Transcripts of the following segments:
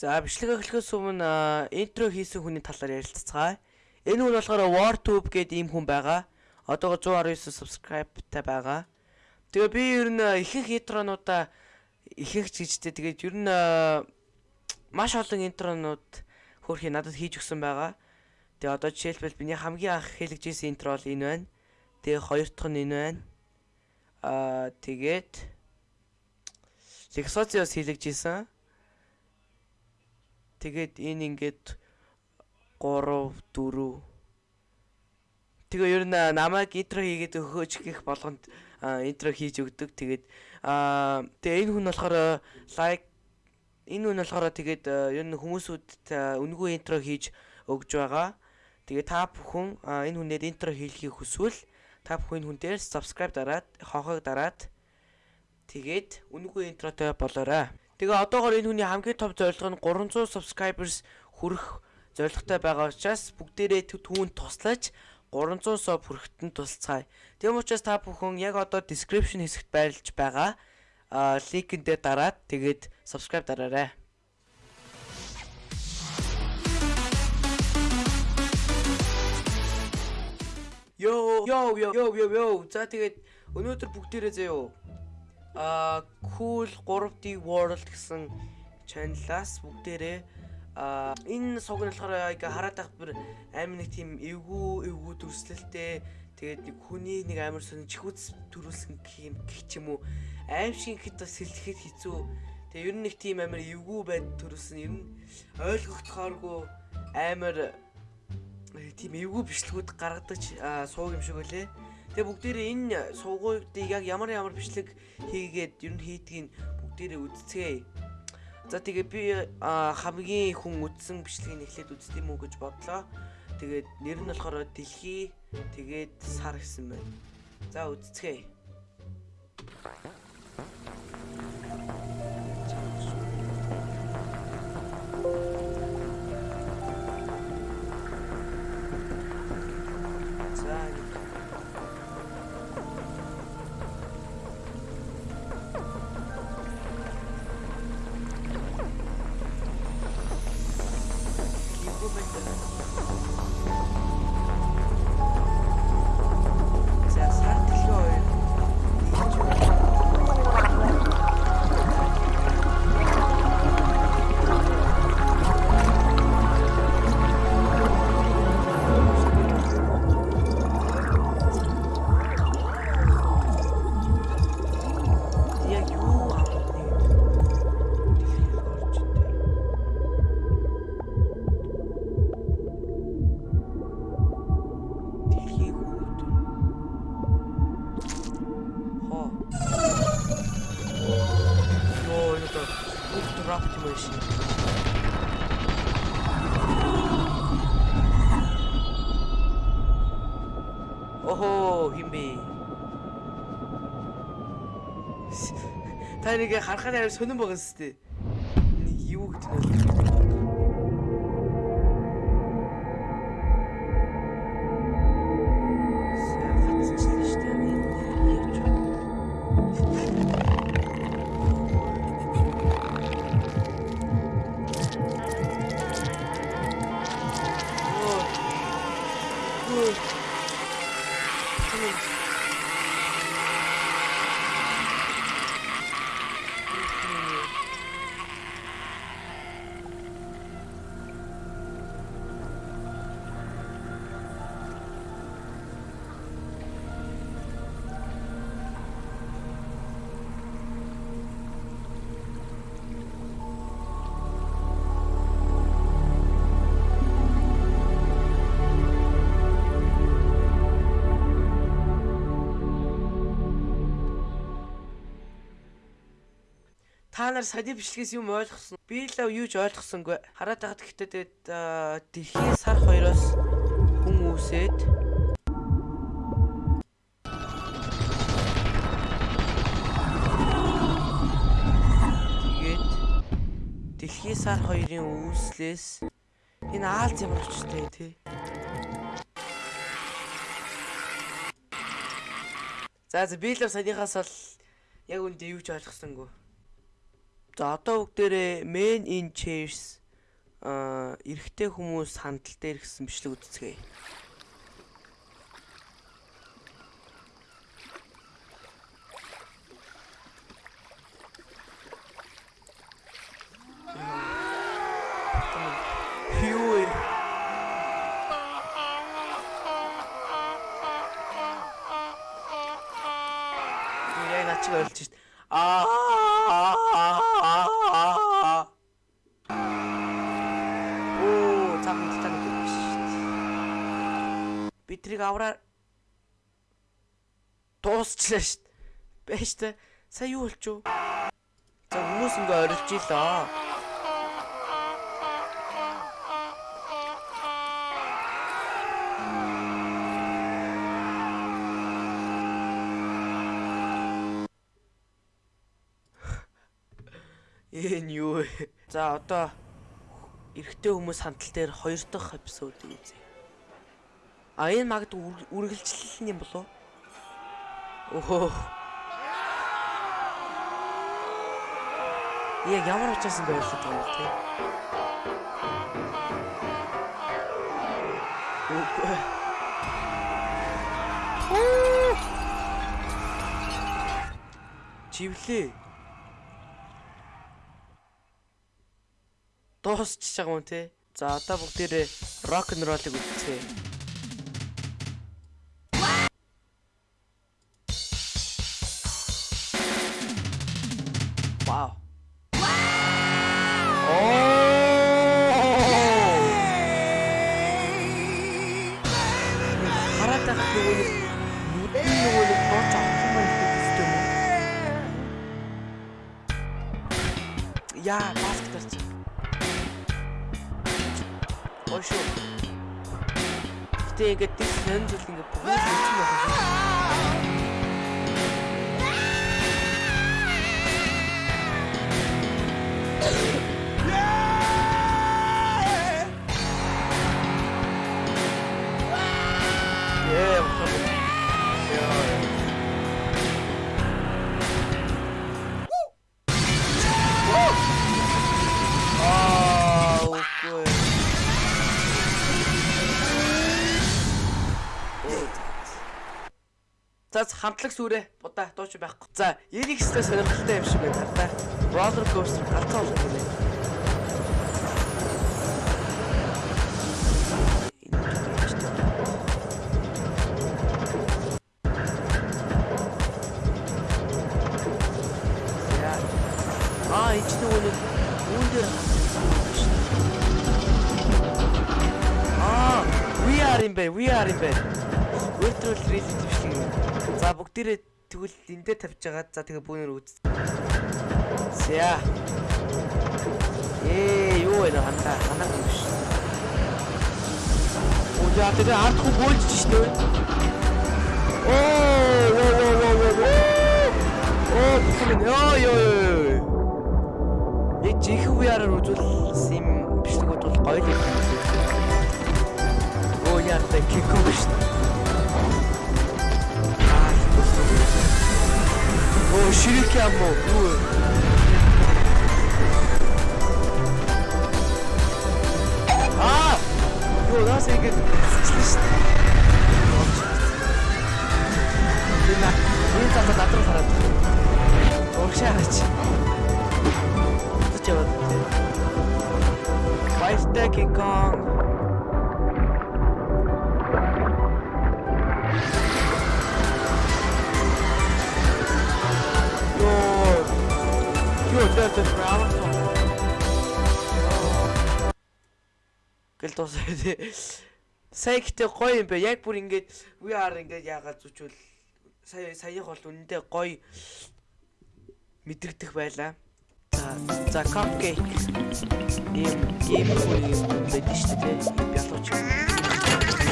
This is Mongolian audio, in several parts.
За бичлэг эхлэхээс өмнө интро хийсэн хүний талаар ярилцгаая. Энэ хүн болохоор WarTube гэдэг ийм хүн байгаа. Одоогор 119 subscribe-тай байгаа. Тэгээ би ер нь ихэнх интронуудаа ихэнх чижтэй тэгээд ер нь маш олон интронууд хөрхи надад хийж өгсөн байгаа. Тэгээ одоо жишээлбэл миний хамгийн анх хэлж ирсэн интро бол энэ байна. Тэгээ хоёр дахь нь энэ байна. Аа тэгээд хэлж ирсэн. Тэгээд энэ ингээд 3 4 Тэгээ ер нь намайг интро хийгээд өгөөч гэх болгонд интро хийж өгдөг. Тэгээд аа тэгээ энэ хүн болохоор лайк энэ хүн болохоор тэгээд ер нь хүмүүсүүд үнгүй интро хийж өгж байгаа. Тэгээ та бүхэн энэ хүнээр интро хийхийг хүсвэл та бүхэн хүн дээр subscribe дараад хонхог дараад тэгээд үнгүй интротой болоорой. Тэгээ одоогоор энэ хүний хамгийн том зорилго нь 300 subscribers хүрэх зорилготой байгаа учраас бүгдээрээ түүнд туслаж 300 соб хүрэхэд нь тусалцгаая. Тийм учраас та бүхэн яг одоо description хэсэгт байрлаж байгаа линкэндээ дараад тэгээд subscribe дараарай. Йоо йоо йоо йоо йоо за тэгээд өнөөдөр бүгдээрээ заяо а cool 3D world гэсэн чаналаас бүгдээрээ а энэ сог нь болохоор ингээ хараад байх бүр амар нэг тийм эвгүй эвгүй төрслөлтэй тэгээд нэг хүний нэг амар сонь чихүүц төрүүлсэн гэх юм уу. Аим шиг хэд бас сэлэхэд хэцүү. Тэгээд ер нь нэг тийм амар эвгүй байд төрүүлсэн. Ер нь ойлгогдохооргүй амар тийм эвгүй бичлэгүүд гаргадаг сууг юм шиг үлээ Тэгээ бүгдээрээ энэ суугуудыг яг ямар ямар бичлэг хийгээд ер нь хийдгийг бүгдээрээ үздцгээе. За тэгээ би хамгийн хүн үдсэн бичлэгийг эхлээд юм уу гэж бодлоо. Тэгээд нэр нь болохоор дэлхий тэгээд сар гэсэн байна. За үздцгээе. Optimation. Охоо химбэ. Та нэг харахад амар сонирн байгаа юм Та нар сади бичлэгээс юм ойлгосон. Би л юу ч ойлгосонгүй. Хараад байхад гэхдээ дэлхийн сар хоёроос хүн үүсээд тэгээд дэлхийн сар хоёрын үүслээс энэ аалз ямар очтой тий. За за би л санийхаас бол яг үндэ юу ч ойлгосонгүй. За одоо бүгдээрээ men in chairs а эрэгтэй хүмүүс хандлт дээр гэсэн бичлэг үзцгээе. Битрийг авраа дуусчлаа шít. Бэж та сая юу болчих вэ? За хүмүүс ингээ орилж илаа. Энэ юу вэ? За одоо эрэгтэй хүмүүс хандлт дээр хоёр дахь эпизодыг үзье. А энэ магадгүй үргэлжлэл юм болов? Өхөө. Яг ямар учраас ингэ байлаа юм те. Үгүй. Чивлээ. дуусчихж байгаа юм те. За одоо бүгдээрээ рок н ролыг үзье. Баскетбол. Ой шүү. Гэтэ ингээд тийм хэн зүйл ингээд бүгд хэлсэн байх юм. Яа, За хамтлаг сүрэ будаа дууч байхгүй. За энийг хэвээр сонирхолтой юм шиг байна та. Roller coaster галзуу. За. Аа, энэ нөгөө нэг үүн дээр. Аа, we are in bed, we are in bed. Virtual reality биш юм. За бүгдээрээ тэгвэл энэ дээр тавьж байгаа. За тэгээ бүүнээр үз. За. Ээ, юу вэ хандаа? Ханаа юм биш. Яа тэгээ ард хүү бөөлж шүү дээ. Оо, оо, оо, оо, оо. Оо, бүхэн ёо ёо ёо. Яг жинхэнэ VR-аар үзүүлсэн юм бичлэгүүд бол гоё л юм. Оо, яа тэ кико биш. Оо, ширик юм уу? Юу вэ? Аа! Гэл дуусаа тий. Сая гэтээ гоё юм бэ. Яг бүр ингээд VR ингээд яагаад зүчвэл сая саях бол үнэндээ гоё мэдрэгдэх байлаа. За за cupcake ийм ийм гоё юм байдаг шүү дээ. Ийм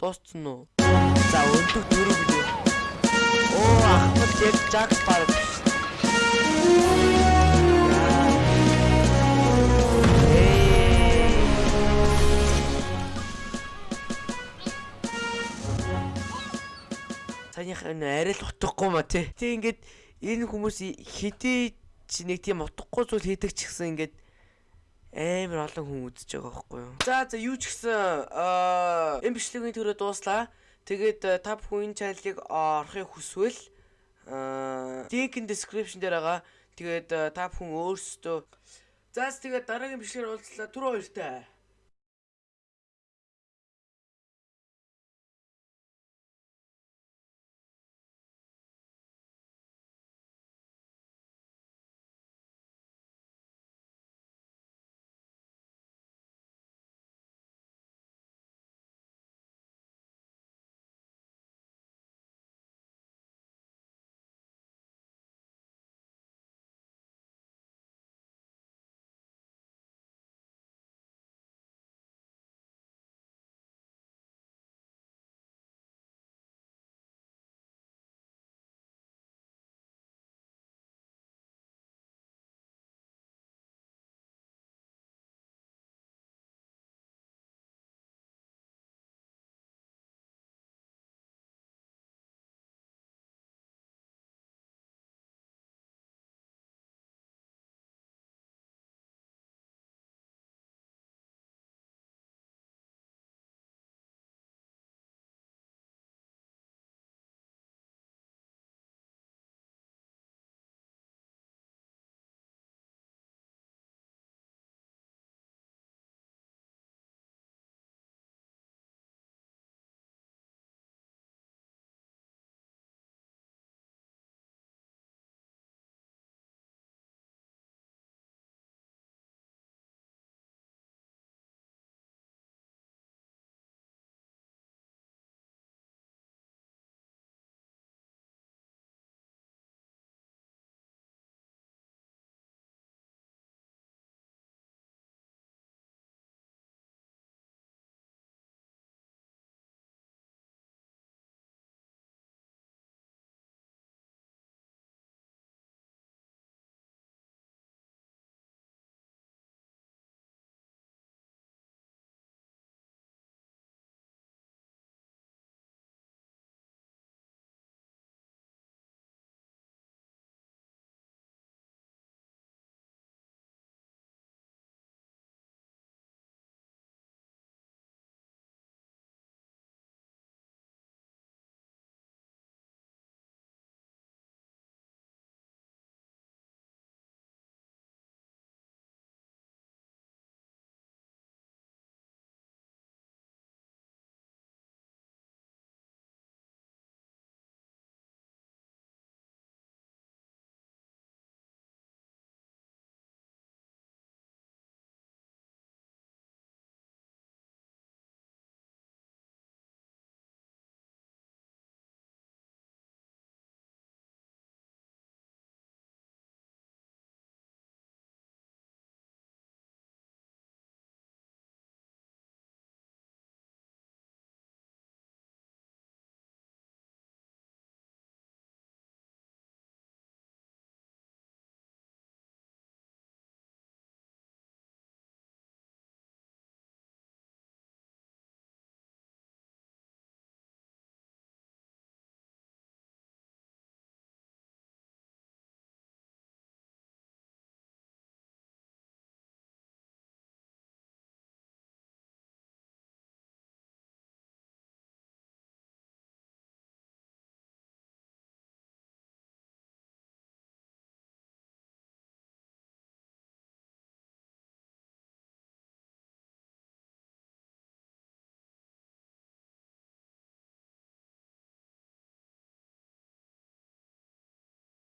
Дууссан уу? За өндөг дөрөв билээ. Оо Ахмад яг Жакс. Эй. Санийх энэ арай л утгагүй ма тий. Тэг ингээд энэ хүмүүс хэдий ч нэг тийм утгагүй зүйл хийдэг ч гэсэн ингээд амар олон хүн үзэж байгаа байхгүй юу. За за юу ч гэсэн энэ бичлэгийн төрөө дууслаа. Тэгээд та бүхэн энэ чаналыг орохыг хүсвэл аа link in description дээр байгаа. Тэгээд та бүхэн өөрсдөө Заас тэгээд дараагийн бичлэгээр уулзлаа. Түр хоёртай.